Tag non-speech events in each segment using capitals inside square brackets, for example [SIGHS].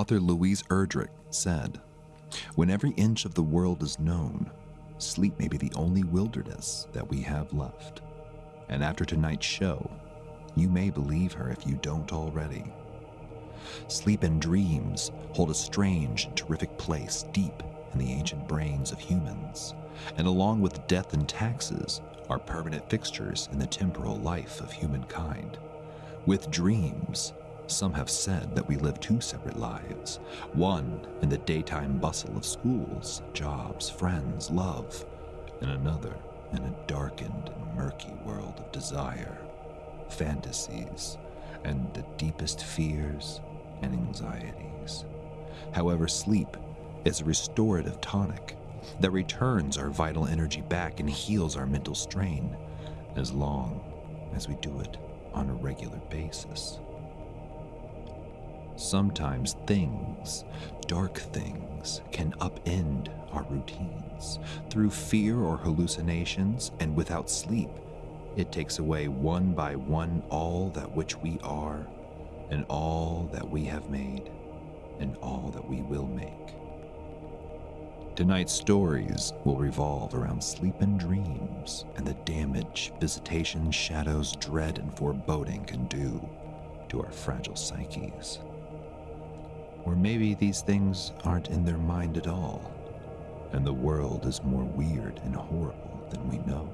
Author Louise Erdrich said, When every inch of the world is known, sleep may be the only wilderness that we have left. And after tonight's show, you may believe her if you don't already. Sleep and dreams hold a strange and terrific place deep in the ancient brains of humans, and along with death and taxes, are permanent fixtures in the temporal life of humankind. With dreams, some have said that we live two separate lives one in the daytime bustle of schools, jobs, friends, love, and another in a darkened and murky world of desire, fantasies, and the deepest fears and anxieties. However, sleep is a restorative tonic that returns our vital energy back and heals our mental strain as long as we do it on a regular basis. Sometimes things, dark things, can upend our routines through fear or hallucinations, and without sleep, it takes away one by one all that which we are, and all that we have made, and all that we will make. Tonight's stories will revolve around sleep and dreams and the damage visitation, shadows, dread, and foreboding can do to our fragile psyches. Or maybe these things aren't in their mind at all, and the world is more weird and horrible than we know.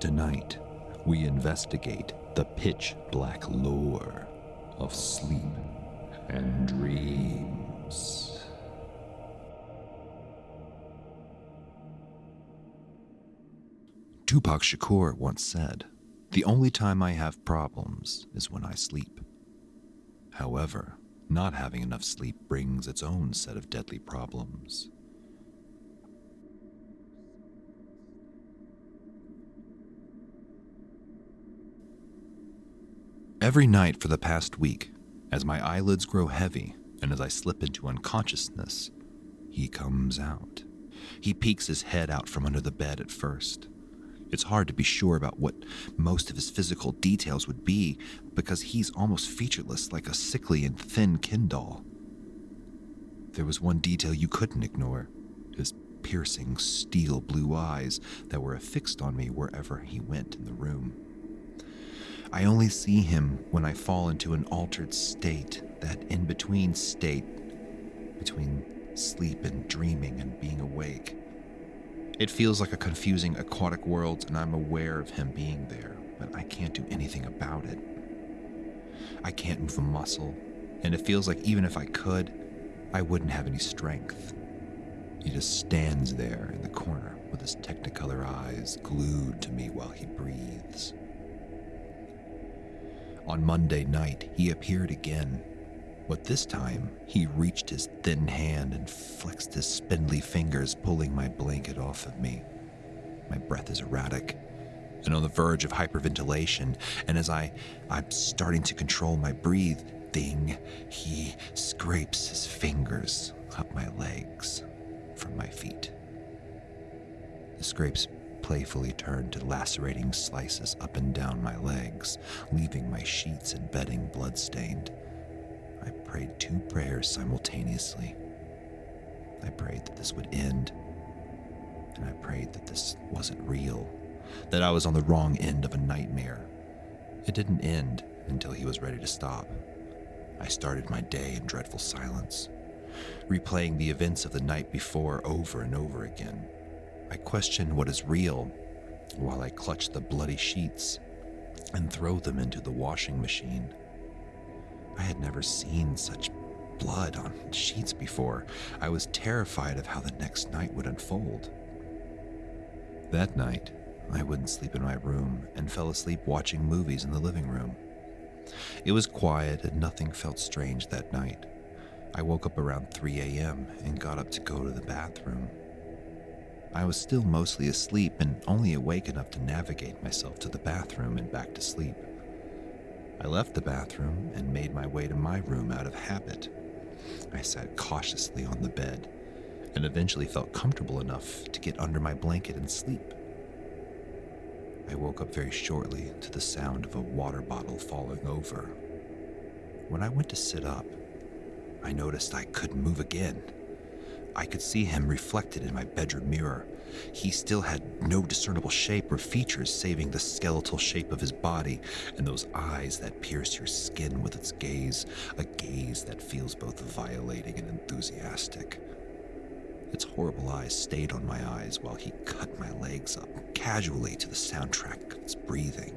Tonight, we investigate the pitch black lore of sleep and dreams. Tupac Shakur once said, The only time I have problems is when I sleep. However, not having enough sleep brings its own set of deadly problems. Every night for the past week, as my eyelids grow heavy and as I slip into unconsciousness, he comes out. He peeks his head out from under the bed at first. It's hard to be sure about what most of his physical details would be because he's almost featureless like a sickly and thin Ken doll. There was one detail you couldn't ignore his piercing steel blue eyes that were affixed on me wherever he went in the room. I only see him when I fall into an altered state, that in between state between sleep and dreaming and being awake. It feels like a confusing aquatic world, and I'm aware of him being there, but I can't do anything about it. I can't move a muscle, and it feels like even if I could, I wouldn't have any strength. He just stands there in the corner with his technicolor eyes glued to me while he breathes. On Monday night, he appeared again, but this time he reached his thin hand and flexed his spindly fingers, pulling my blanket off of me. My breath is erratic and on the verge of hyperventilation, and as I, I'm starting to control my breathing, he scrapes his fingers up my legs from my feet. The scrapes playfully turned to lacerating slices up and down my legs, leaving my sheets and bedding bloodstained. I prayed two prayers simultaneously. I prayed that this would end, and I prayed that this wasn't real, that I was on the wrong end of a nightmare. It didn't end until he was ready to stop. I started my day in dreadful silence, replaying the events of the night before over and over again. I question what is real while I clutch the bloody sheets and throw them into the washing machine. I had never seen such blood on sheets before. I was terrified of how the next night would unfold. That night, I wouldn't sleep in my room and fell asleep watching movies in the living room. It was quiet and nothing felt strange that night. I woke up around 3 a.m. and got up to go to the bathroom. I was still mostly asleep and only awake enough to navigate myself to the bathroom and back to sleep. I left the bathroom and made my way to my room out of habit. I sat cautiously on the bed and eventually felt comfortable enough to get under my blanket and sleep. I woke up very shortly to the sound of a water bottle falling over. When I went to sit up, I noticed I couldn't move again. I could see him reflected in my bedroom mirror. He still had no discernible shape or features saving the skeletal shape of his body and those eyes that pierce your skin with its gaze, a gaze that feels both violating and enthusiastic. Its horrible eyes stayed on my eyes while he cut my legs up casually to the soundtrack of its breathing.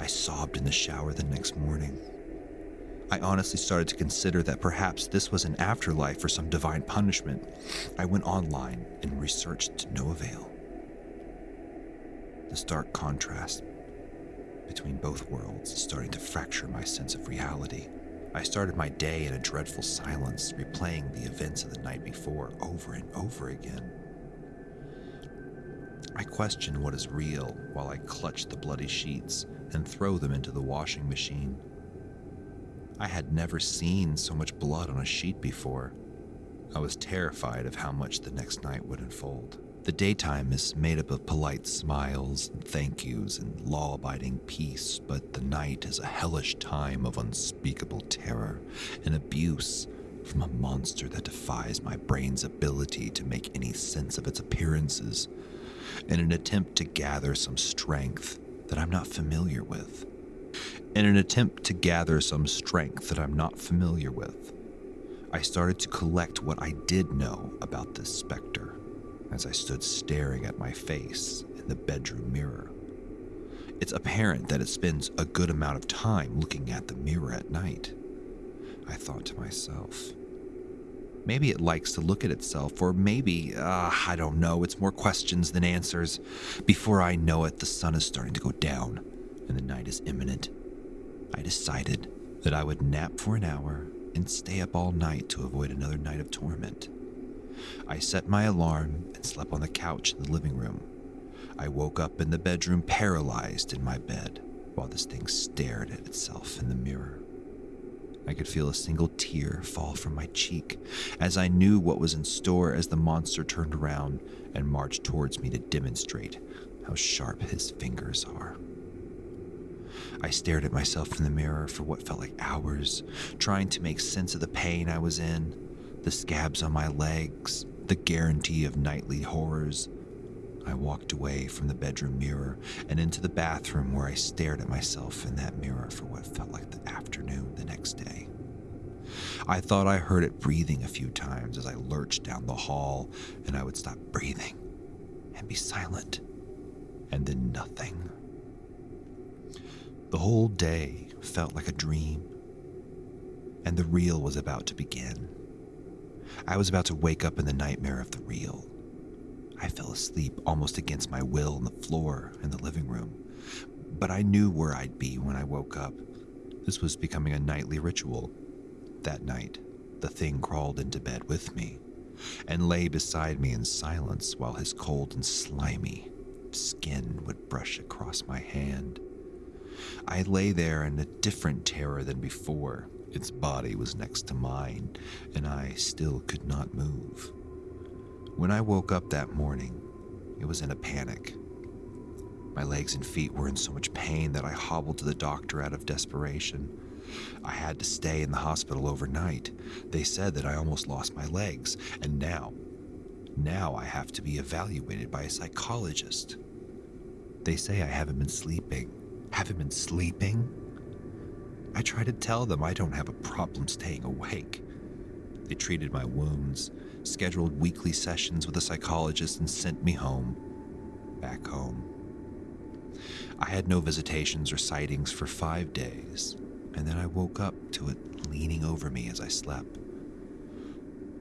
I sobbed in the shower the next morning. I honestly started to consider that perhaps this was an afterlife or some divine punishment. I went online and researched to no avail. The stark contrast between both worlds is starting to fracture my sense of reality. I started my day in a dreadful silence, replaying the events of the night before over and over again. I question what is real while I clutch the bloody sheets and throw them into the washing machine. I had never seen so much blood on a sheet before. I was terrified of how much the next night would unfold. The daytime is made up of polite smiles and thank yous and law abiding peace, but the night is a hellish time of unspeakable terror and abuse from a monster that defies my brain's ability to make any sense of its appearances in an attempt to gather some strength that I'm not familiar with in an attempt to gather some strength that I'm not familiar with. I started to collect what I did know about this specter as I stood staring at my face in the bedroom mirror. It's apparent that it spends a good amount of time looking at the mirror at night. I thought to myself. Maybe it likes to look at itself, or maybe, uh, I don't know, it's more questions than answers. Before I know it, the sun is starting to go down, and the night is imminent. I decided that I would nap for an hour and stay up all night to avoid another night of torment. I set my alarm and slept on the couch in the living room. I woke up in the bedroom paralyzed in my bed while this thing stared at itself in the mirror. I could feel a single tear fall from my cheek as I knew what was in store as the monster turned around and marched towards me to demonstrate how sharp his fingers are. I stared at myself in the mirror for what felt like hours, trying to make sense of the pain I was in, the scabs on my legs, the guarantee of nightly horrors. I walked away from the bedroom mirror and into the bathroom where I stared at myself in that mirror for what felt like the afternoon the next day. I thought I heard it breathing a few times as I lurched down the hall, and I would stop breathing and be silent, and then nothing. The whole day felt like a dream, and the real was about to begin. I was about to wake up in the nightmare of the real. I fell asleep almost against my will on the floor in the living room, but I knew where I'd be when I woke up. This was becoming a nightly ritual. That night, the thing crawled into bed with me and lay beside me in silence while his cold and slimy skin would brush across my hand. I lay there in a different terror than before. Its body was next to mine, and I still could not move. When I woke up that morning, it was in a panic. My legs and feet were in so much pain that I hobbled to the doctor out of desperation. I had to stay in the hospital overnight. They said that I almost lost my legs, and now, now I have to be evaluated by a psychologist. They say I haven't been sleeping, haven't been sleeping? I try to tell them I don't have a problem staying awake. They treated my wounds, scheduled weekly sessions with a psychologist, and sent me home. Back home. I had no visitations or sightings for five days, and then I woke up to it leaning over me as I slept.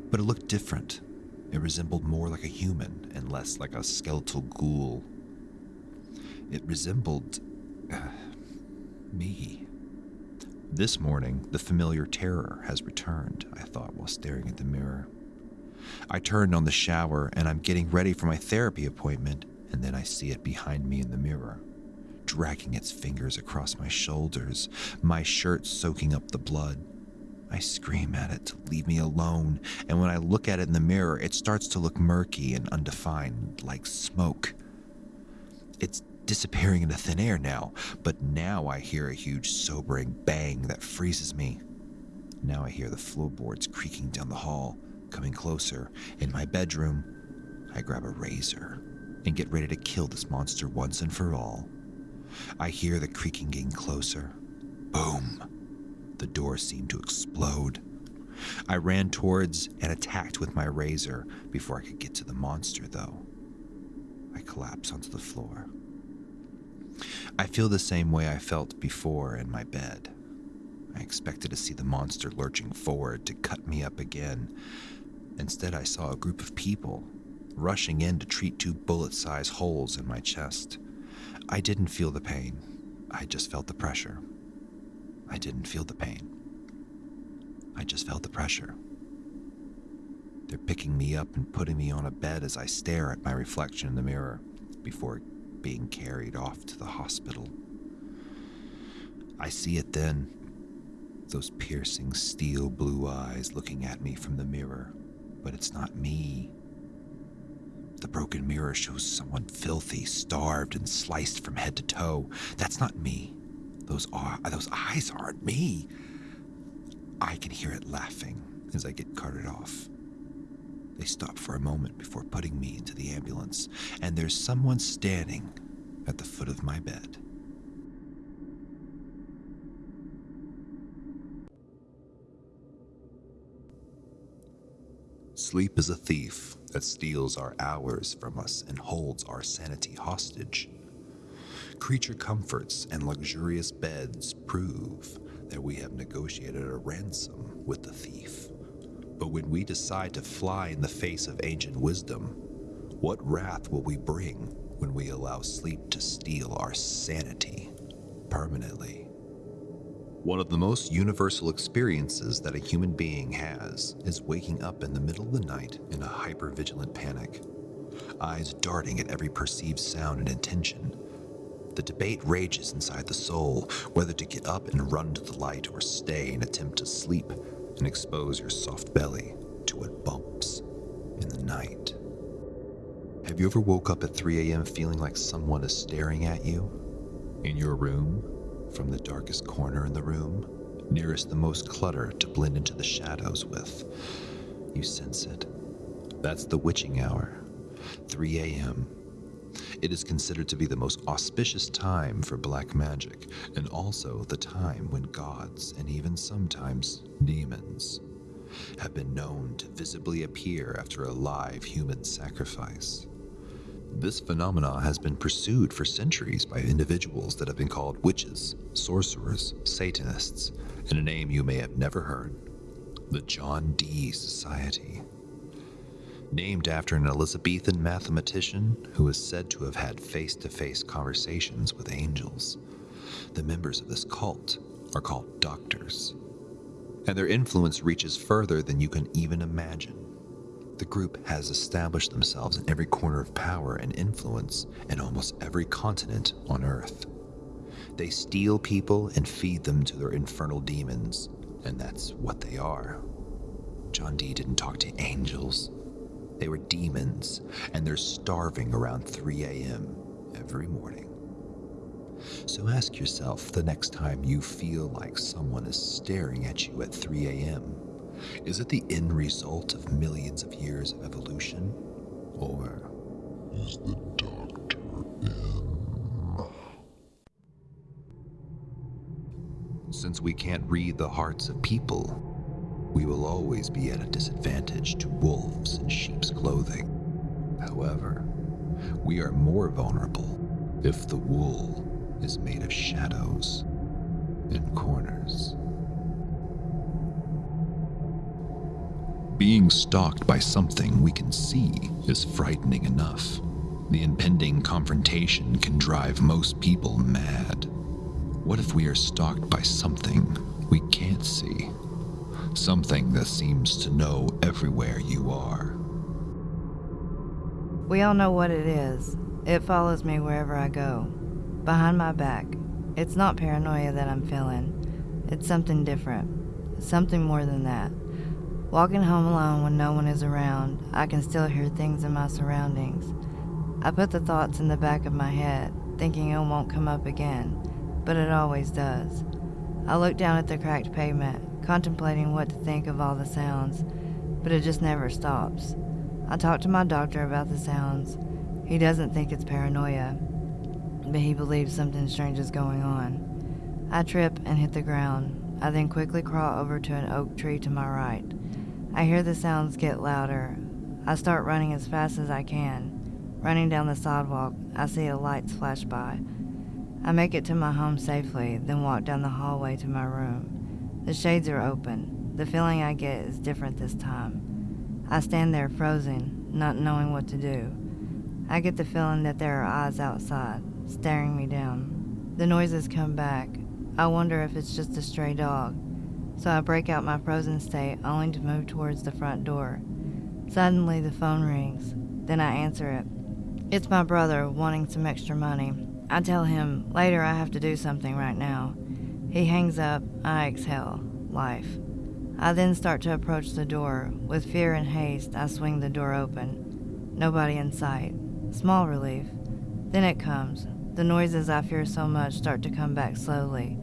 But it looked different. It resembled more like a human and less like a skeletal ghoul. It resembled [SIGHS] me. This morning, the familiar terror has returned, I thought while staring at the mirror. I turned on the shower and I'm getting ready for my therapy appointment, and then I see it behind me in the mirror, dragging its fingers across my shoulders, my shirt soaking up the blood. I scream at it to leave me alone, and when I look at it in the mirror, it starts to look murky and undefined, like smoke. It's disappearing into thin air now, but now I hear a huge sobering bang that freezes me. Now I hear the floorboards creaking down the hall, coming closer. In my bedroom, I grab a razor and get ready to kill this monster once and for all. I hear the creaking getting closer. Boom! The door seemed to explode. I ran towards and attacked with my razor before I could get to the monster, though. I collapse onto the floor. I feel the same way I felt before in my bed. I expected to see the monster lurching forward to cut me up again. Instead, I saw a group of people rushing in to treat two bullet sized holes in my chest. I didn't feel the pain, I just felt the pressure. I didn't feel the pain. I just felt the pressure. They're picking me up and putting me on a bed as I stare at my reflection in the mirror before being carried off to the hospital. I see it then those piercing steel blue eyes looking at me from the mirror, but it's not me. The broken mirror shows someone filthy, starved, and sliced from head to toe. That's not me. Those are those eyes aren't me. I can hear it laughing as I get carted off. They stop for a moment before putting me into the ambulance, and there's someone standing at the foot of my bed. Sleep is a thief that steals our hours from us and holds our sanity hostage. Creature comforts and luxurious beds prove that we have negotiated a ransom with the thief. But when we decide to fly in the face of ancient wisdom, what wrath will we bring when we allow sleep to steal our sanity permanently? One of the most universal experiences that a human being has is waking up in the middle of the night in a hypervigilant panic, eyes darting at every perceived sound and intention. The debate rages inside the soul whether to get up and run to the light or stay and attempt to sleep and expose your soft belly to what bumps in the night. Have you ever woke up at 3 a.m. feeling like someone is staring at you? In your room? from the darkest corner in the room, nearest the most clutter to blend into the shadows with. You sense it. That's the witching hour, 3 a.m. It is considered to be the most auspicious time for black magic, and also the time when gods, and even sometimes demons, have been known to visibly appear after a live human sacrifice. This phenomena has been pursued for centuries by individuals that have been called witches, sorcerers, Satanists, and a name you may have never heard the John Dee Society. Named after an Elizabethan mathematician who is said to have had face to face conversations with angels, the members of this cult are called doctors, and their influence reaches further than you can even imagine. The group has established themselves in every corner of power and influence in almost every continent on Earth. They steal people and feed them to their infernal demons, and that's what they are. John Dee didn't talk to angels. They were demons, and they're starving around 3 a.m. every morning. So ask yourself the next time you feel like someone is staring at you at 3 a.m. Is it the end result of millions of years of evolution? Or is the doctor in? Since we can't read the hearts of people, we will always be at a disadvantage to wolves in sheep's clothing. However, we are more vulnerable if the wool is made of shadows and corners. Being stalked by something we can see is frightening enough. The impending confrontation can drive most people mad. What if we are stalked by something we can't see? Something that seems to know everywhere you are. We all know what it is. It follows me wherever I go. Behind my back. It's not paranoia that I'm feeling. It's something different. Something more than that. Walking home alone when no one is around, I can still hear things in my surroundings. I put the thoughts in the back of my head, thinking it won't come up again, but it always does. I look down at the cracked pavement, contemplating what to think of all the sounds, but it just never stops. I talked to my doctor about the sounds. He doesn't think it's paranoia, but he believes something strange is going on. I trip and hit the ground. I then quickly crawl over to an oak tree to my right. I hear the sounds get louder. I start running as fast as I can. Running down the sidewalk, I see a lights flash by. I make it to my home safely, then walk down the hallway to my room. The shades are open. The feeling I get is different this time. I stand there frozen, not knowing what to do. I get the feeling that there are eyes outside, staring me down. The noises come back. I wonder if it's just a stray dog. So I break out my frozen state only to move towards the front door. Suddenly the phone rings. Then I answer it. It's my brother wanting some extra money. I tell him, later I have to do something right now. He hangs up, I exhale, life. I then start to approach the door. With fear and haste, I swing the door open. Nobody in sight. Small relief. Then it comes. The noises I fear so much start to come back slowly.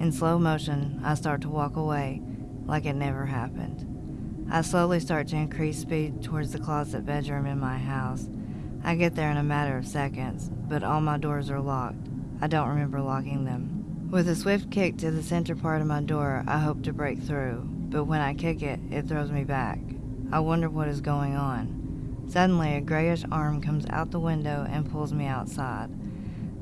In slow motion, I start to walk away like it never happened. I slowly start to increase speed towards the closet bedroom in my house. I get there in a matter of seconds, but all my doors are locked. I don't remember locking them. With a swift kick to the center part of my door, I hope to break through, but when I kick it, it throws me back. I wonder what is going on. Suddenly, a grayish arm comes out the window and pulls me outside.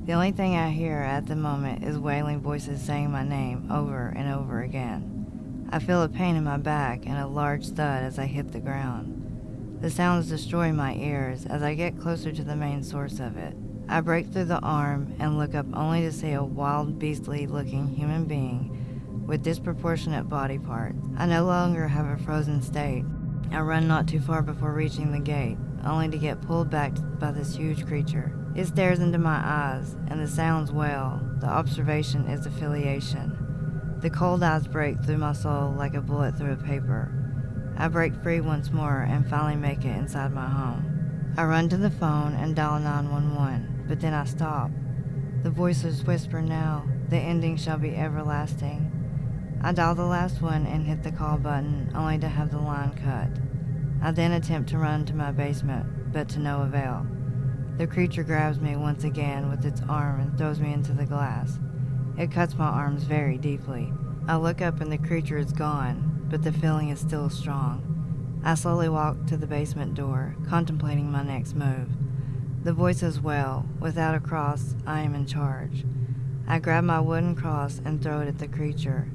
The only thing I hear at the moment is wailing voices saying my name over and over again. I feel a pain in my back and a large thud as I hit the ground. The sounds destroy my ears as I get closer to the main source of it. I break through the arm and look up only to see a wild, beastly looking human being with disproportionate body parts. I no longer have a frozen state. I run not too far before reaching the gate, only to get pulled back by this huge creature. It stares into my eyes, and the sounds wail. The observation is affiliation. The cold eyes break through my soul like a bullet through a paper. I break free once more and finally make it inside my home. I run to the phone and dial 911, but then I stop. The voices whisper now, the ending shall be everlasting. I dial the last one and hit the call button, only to have the line cut. I then attempt to run to my basement, but to no avail. The creature grabs me once again with its arm and throws me into the glass. It cuts my arms very deeply. I look up and the creature is gone, but the feeling is still strong. I slowly walk to the basement door, contemplating my next move. The voices wail, without a cross, I am in charge. I grab my wooden cross and throw it at the creature.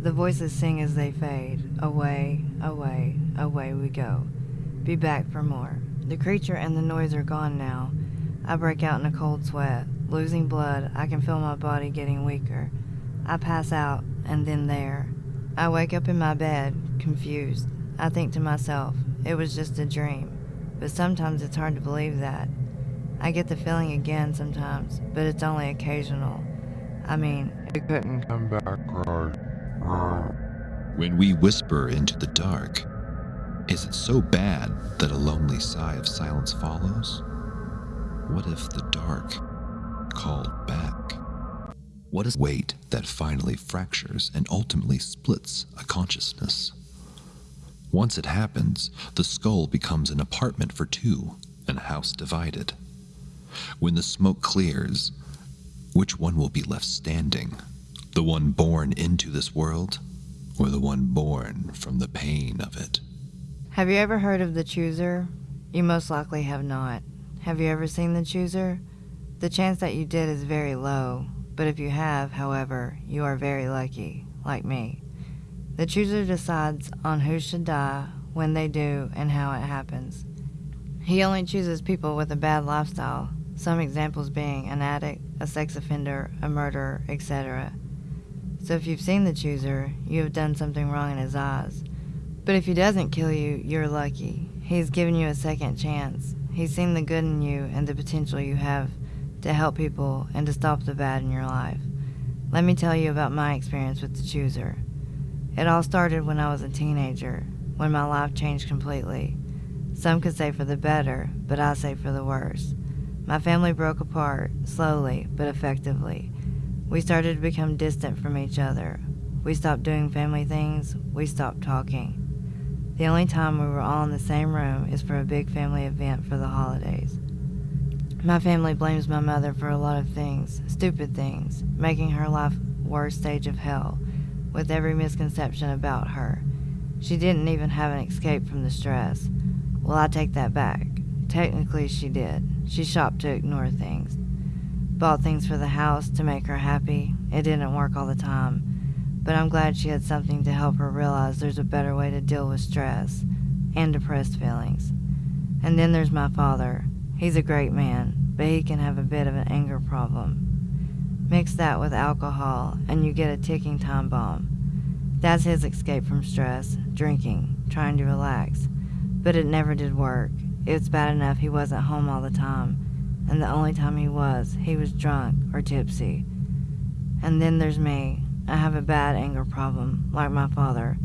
The voices sing as they fade. Away, away, away we go. Be back for more. The creature and the noise are gone now. I break out in a cold sweat. Losing blood, I can feel my body getting weaker. I pass out, and then there, I wake up in my bed, confused. I think to myself, it was just a dream, but sometimes it's hard to believe that. I get the feeling again sometimes, but it's only occasional. I mean, it couldn't come back right. right. When we whisper into the dark, is it so bad that a lonely sigh of silence follows? What if the dark called back? What is weight that finally fractures and ultimately splits a consciousness? Once it happens, the skull becomes an apartment for two and a house divided. When the smoke clears, which one will be left standing? The one born into this world, or the one born from the pain of it? Have you ever heard of the chooser? You most likely have not. Have you ever seen the chooser? The chance that you did is very low, but if you have, however, you are very lucky, like me. The chooser decides on who should die, when they do, and how it happens. He only chooses people with a bad lifestyle, some examples being an addict, a sex offender, a murderer, etc. So if you've seen the chooser, you have done something wrong in his eyes. But if he doesn't kill you, you're lucky. He's given you a second chance. He's seen the good in you and the potential you have to help people, and to stop the bad in your life. Let me tell you about my experience with the chooser. It all started when I was a teenager, when my life changed completely. Some could say for the better, but I say for the worse. My family broke apart, slowly but effectively. We started to become distant from each other. We stopped doing family things. We stopped talking. The only time we were all in the same room is for a big family event for the holidays. My family blames my mother for a lot of things, stupid things, making her life worst stage of hell, with every misconception about her. She didn't even have an escape from the stress. Well, I take that back. Technically, she did. She shopped to ignore things. Bought things for the house to make her happy. It didn't work all the time but I'm glad she had something to help her realize there's a better way to deal with stress and depressed feelings. And then there's my father. He's a great man, but he can have a bit of an anger problem. Mix that with alcohol, and you get a ticking time bomb. That's his escape from stress drinking, trying to relax. But it never did work. It was bad enough he wasn't home all the time, and the only time he was, he was drunk or tipsy. And then there's me. I have a bad anger problem, like my father,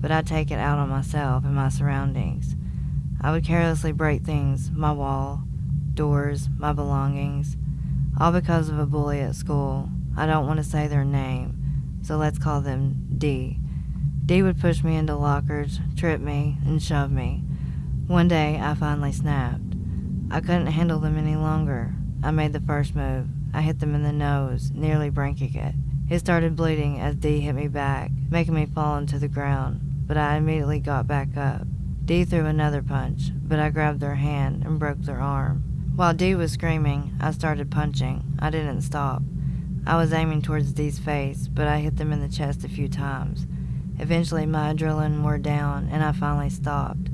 but I take it out on myself and my surroundings. I would carelessly break things my wall, doors, my belongings, all because of a bully at school. I don't want to say their name, so let's call them D. D would push me into lockers, trip me, and shove me. One day, I finally snapped. I couldn't handle them any longer. I made the first move. I hit them in the nose, nearly breaking it. It started bleeding as D hit me back, making me fall into the ground, but I immediately got back up. D threw another punch, but I grabbed their hand and broke their arm. While D was screaming, I started punching. I didn't stop. I was aiming towards D's face, but I hit them in the chest a few times. Eventually, my adrenaline wore down, and I finally stopped.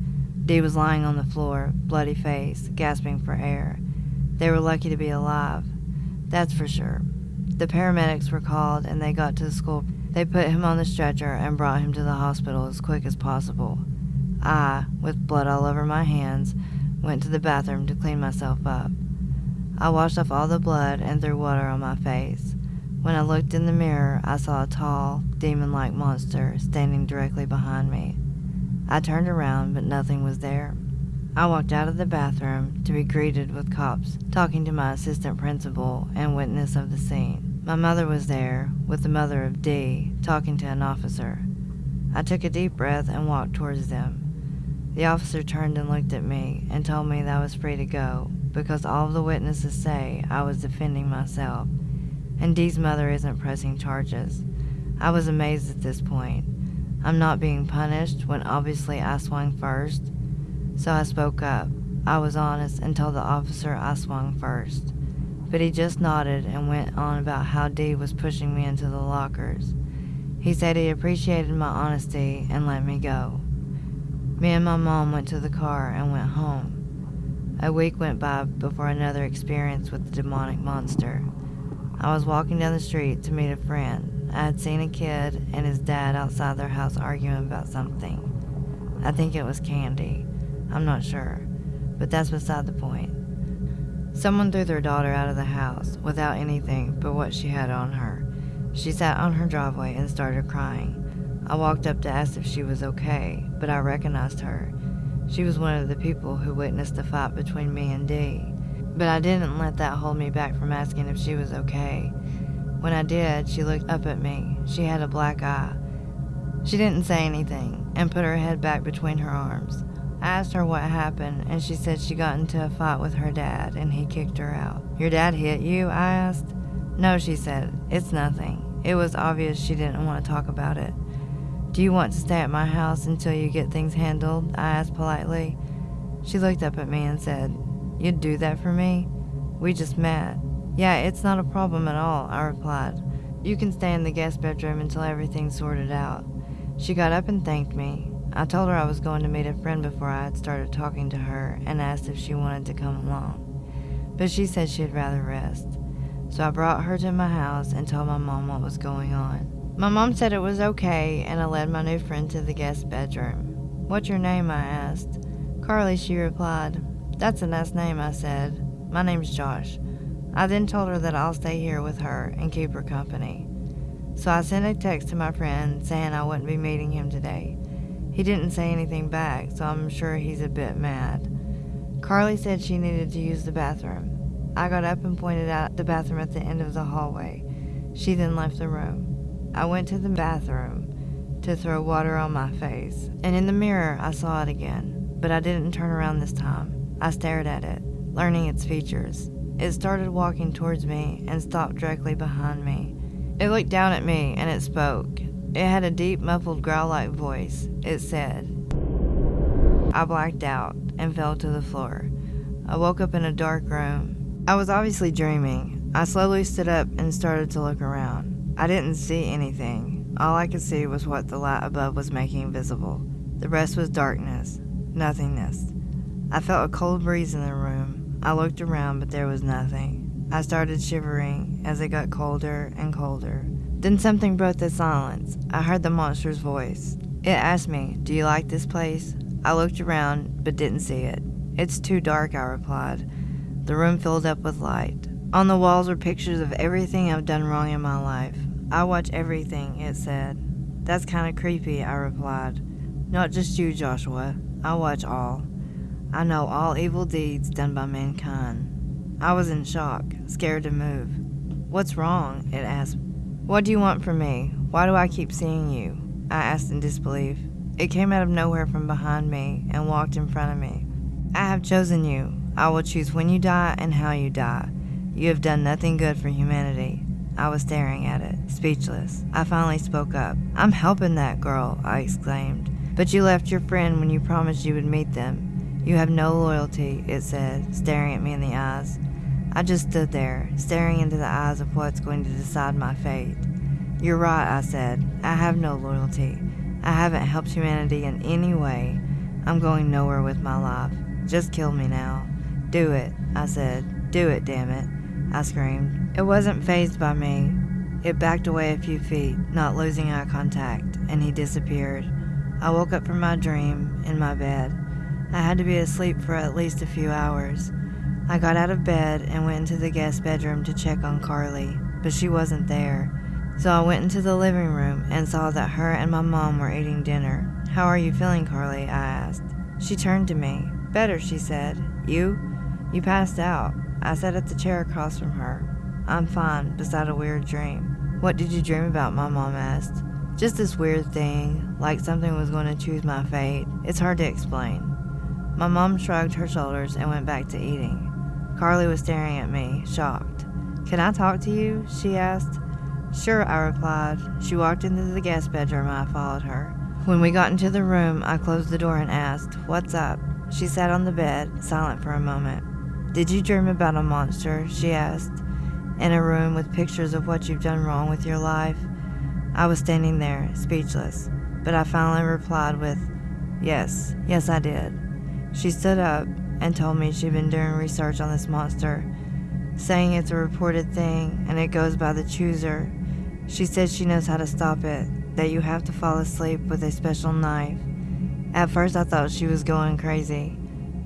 D was lying on the floor, bloody face, gasping for air. They were lucky to be alive. That's for sure. The paramedics were called and they got to the school. They put him on the stretcher and brought him to the hospital as quick as possible. I, with blood all over my hands, went to the bathroom to clean myself up. I washed off all the blood and threw water on my face. When I looked in the mirror, I saw a tall, demon like monster standing directly behind me. I turned around, but nothing was there. I walked out of the bathroom to be greeted with cops talking to my assistant principal and witness of the scene. My mother was there, with the mother of D, talking to an officer. I took a deep breath and walked towards them. The officer turned and looked at me and told me that I was free to go because all of the witnesses say I was defending myself, and Dee's mother isn't pressing charges. I was amazed at this point. I'm not being punished when obviously I swung first, so I spoke up. I was honest and told the officer I swung first but he just nodded and went on about how Dee was pushing me into the lockers. He said he appreciated my honesty and let me go. Me and my mom went to the car and went home. A week went by before another experience with the demonic monster. I was walking down the street to meet a friend. I had seen a kid and his dad outside their house arguing about something. I think it was candy. I'm not sure, but that's beside the point. Someone threw their daughter out of the house without anything but what she had on her. She sat on her driveway and started crying. I walked up to ask if she was okay, but I recognized her. She was one of the people who witnessed the fight between me and Dee. But I didn't let that hold me back from asking if she was okay. When I did, she looked up at me. She had a black eye. She didn't say anything and put her head back between her arms. I asked her what happened, and she said she got into a fight with her dad and he kicked her out. Your dad hit you? I asked. No, she said. It's nothing. It was obvious she didn't want to talk about it. Do you want to stay at my house until you get things handled? I asked politely. She looked up at me and said, You'd do that for me? We just met. Yeah, it's not a problem at all, I replied. You can stay in the guest bedroom until everything's sorted out. She got up and thanked me. I told her I was going to meet a friend before I had started talking to her and asked if she wanted to come along. But she said she'd rather rest. So I brought her to my house and told my mom what was going on. My mom said it was okay and I led my new friend to the guest bedroom. What's your name? I asked. Carly, she replied. That's a nice name, I said. My name's Josh. I then told her that I'll stay here with her and keep her company. So I sent a text to my friend saying I wouldn't be meeting him today he didn't say anything back, so I'm sure he's a bit mad. Carly said she needed to use the bathroom. I got up and pointed out the bathroom at the end of the hallway. She then left the room. I went to the bathroom to throw water on my face, and in the mirror I saw it again, but I didn't turn around this time. I stared at it, learning its features. It started walking towards me and stopped directly behind me. It looked down at me and it spoke. It had a deep, muffled growl like voice. It said, I blacked out and fell to the floor. I woke up in a dark room. I was obviously dreaming. I slowly stood up and started to look around. I didn't see anything. All I could see was what the light above was making visible. The rest was darkness, nothingness. I felt a cold breeze in the room. I looked around, but there was nothing. I started shivering as it got colder and colder. Then something broke the silence. I heard the monster's voice. It asked me, Do you like this place? I looked around, but didn't see it. It's too dark, I replied. The room filled up with light. On the walls were pictures of everything I've done wrong in my life. I watch everything, it said. That's kind of creepy, I replied. Not just you, Joshua. I watch all. I know all evil deeds done by mankind. I was in shock, scared to move. What's wrong? It asked. What do you want from me? Why do I keep seeing you? I asked in disbelief. It came out of nowhere from behind me and walked in front of me. I have chosen you. I will choose when you die and how you die. You have done nothing good for humanity. I was staring at it, speechless. I finally spoke up. I'm helping that girl, I exclaimed. But you left your friend when you promised you would meet them. You have no loyalty, it said, staring at me in the eyes. I just stood there, staring into the eyes of what's going to decide my fate. You're right, I said. I have no loyalty. I haven't helped humanity in any way. I'm going nowhere with my life. Just kill me now. Do it, I said. Do it, damn it. I screamed. It wasn't phased by me. It backed away a few feet, not losing eye contact, and he disappeared. I woke up from my dream in my bed. I had to be asleep for at least a few hours. I got out of bed and went into the guest bedroom to check on Carly, but she wasn't there. So I went into the living room and saw that her and my mom were eating dinner. How are you feeling, Carly? I asked. She turned to me. Better, she said. You? You passed out. I sat at the chair across from her. I'm fine, beside a weird dream. What did you dream about? My mom asked. Just this weird thing, like something was going to choose my fate. It's hard to explain. My mom shrugged her shoulders and went back to eating. Carly was staring at me, shocked. Can I talk to you? she asked. Sure, I replied. She walked into the guest bedroom and I followed her. When we got into the room, I closed the door and asked, What's up? She sat on the bed, silent for a moment. Did you dream about a monster? she asked. In a room with pictures of what you've done wrong with your life? I was standing there, speechless, but I finally replied with, Yes, yes, I did. She stood up and told me she'd been doing research on this monster, saying it's a reported thing and it goes by the chooser. She said she knows how to stop it, that you have to fall asleep with a special knife. At first, I thought she was going crazy,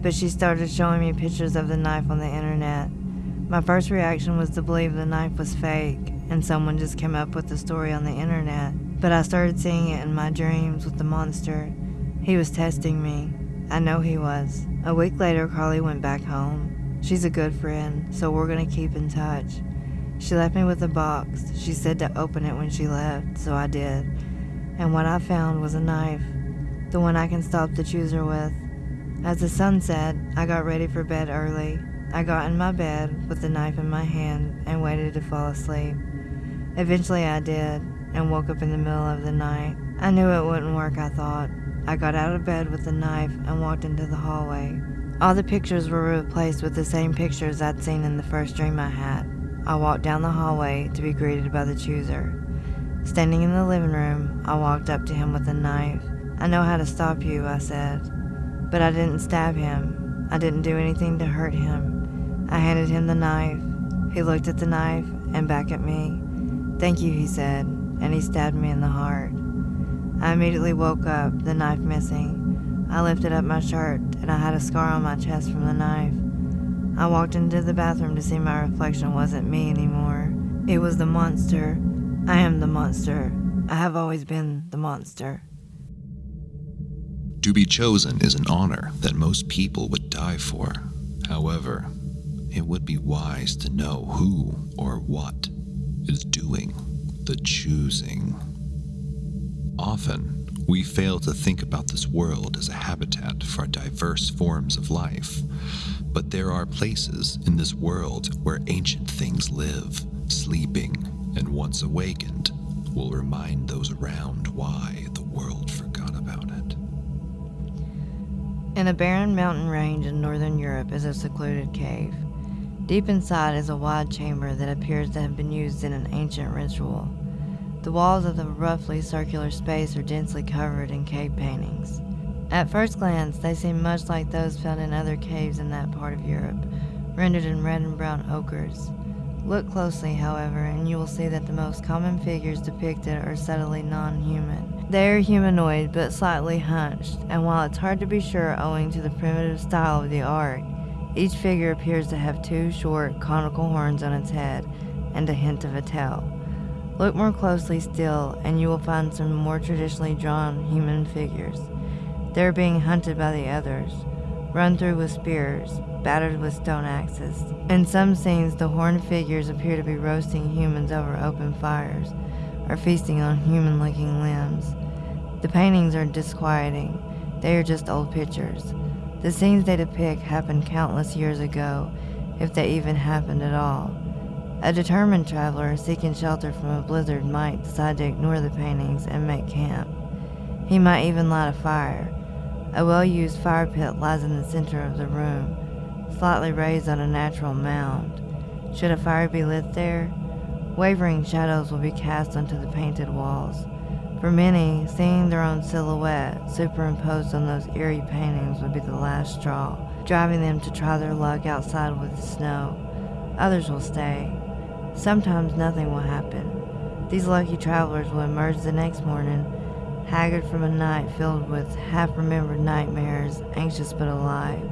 but she started showing me pictures of the knife on the internet. My first reaction was to believe the knife was fake and someone just came up with the story on the internet, but I started seeing it in my dreams with the monster. He was testing me. I know he was. A week later, Carly went back home. She's a good friend, so we're gonna keep in touch. She left me with a box. She said to open it when she left, so I did. And what I found was a knife, the one I can stop the chooser with. As the sun set, I got ready for bed early. I got in my bed with the knife in my hand and waited to fall asleep. Eventually, I did and woke up in the middle of the night. I knew it wouldn't work, I thought. I got out of bed with a knife and walked into the hallway. All the pictures were replaced with the same pictures I'd seen in the first dream I had. I walked down the hallway to be greeted by the chooser. Standing in the living room, I walked up to him with a knife. I know how to stop you, I said. But I didn't stab him. I didn't do anything to hurt him. I handed him the knife. He looked at the knife and back at me. Thank you, he said, and he stabbed me in the heart. I immediately woke up, the knife missing. I lifted up my shirt, and I had a scar on my chest from the knife. I walked into the bathroom to see my reflection wasn't me anymore. It was the monster. I am the monster. I have always been the monster. To be chosen is an honor that most people would die for. However, it would be wise to know who or what is doing the choosing. Often, we fail to think about this world as a habitat for diverse forms of life. But there are places in this world where ancient things live, sleeping, and once awakened, will remind those around why the world forgot about it. In a barren mountain range in northern Europe is a secluded cave. Deep inside is a wide chamber that appears to have been used in an ancient ritual. The walls of the roughly circular space are densely covered in cave paintings. At first glance, they seem much like those found in other caves in that part of Europe, rendered in red and brown ochres. Look closely, however, and you will see that the most common figures depicted are subtly non human. They are humanoid but slightly hunched, and while it's hard to be sure owing to the primitive style of the art, each figure appears to have two short, conical horns on its head and a hint of a tail. Look more closely still, and you will find some more traditionally drawn human figures. They are being hunted by the others, run through with spears, battered with stone axes. In some scenes, the horned figures appear to be roasting humans over open fires, or feasting on human looking limbs. The paintings are disquieting, they are just old pictures. The scenes they depict happened countless years ago, if they even happened at all. A determined traveler seeking shelter from a blizzard might decide to ignore the paintings and make camp. He might even light a fire. A well used fire pit lies in the center of the room, slightly raised on a natural mound. Should a fire be lit there, wavering shadows will be cast onto the painted walls. For many, seeing their own silhouette superimposed on those eerie paintings would be the last straw, driving them to try their luck outside with the snow. Others will stay, Sometimes nothing will happen. These lucky travelers will emerge the next morning, haggard from a night filled with half remembered nightmares, anxious but alive.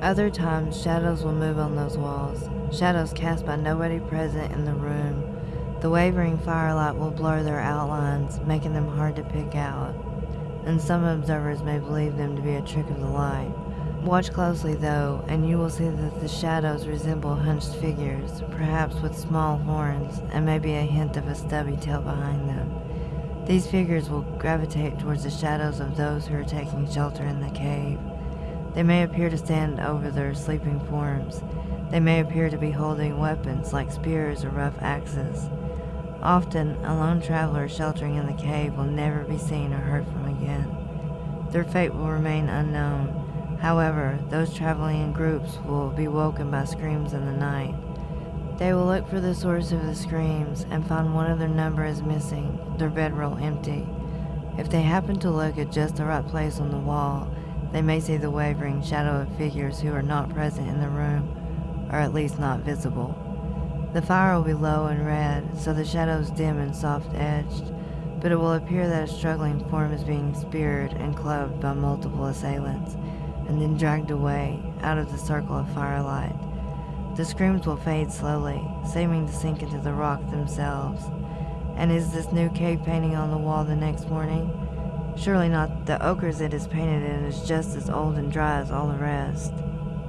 Other times, shadows will move on those walls, shadows cast by nobody present in the room. The wavering firelight will blur their outlines, making them hard to pick out, and some observers may believe them to be a trick of the light. Watch closely, though, and you will see that the shadows resemble hunched figures, perhaps with small horns, and maybe a hint of a stubby tail behind them. These figures will gravitate towards the shadows of those who are taking shelter in the cave. They may appear to stand over their sleeping forms. They may appear to be holding weapons like spears or rough axes. Often, a lone traveler sheltering in the cave will never be seen or heard from again. Their fate will remain unknown, However, those traveling in groups will be woken by screams in the night. They will look for the source of the screams and find one of their number is missing, their bedroll empty. If they happen to look at just the right place on the wall, they may see the wavering shadow of figures who are not present in the room, or at least not visible. The fire will be low and red, so the shadows dim and soft edged, but it will appear that a struggling form is being speared and clubbed by multiple assailants and then dragged away out of the circle of firelight. The screams will fade slowly, seeming to sink into the rock themselves. And is this new cave painting on the wall the next morning? Surely not. The ochres it is painted in is just as old and dry as all the rest.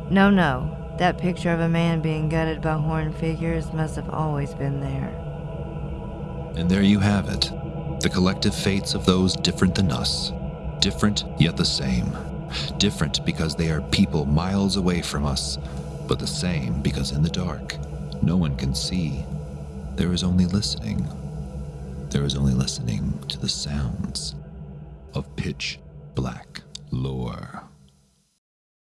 No, no. That picture of a man being gutted by horned figures must have always been there. And there you have it. The collective fates of those different than us. Different, yet the same. Different because they are people miles away from us, but the same because in the dark, no one can see. There is only listening. There is only listening to the sounds of pitch black lore.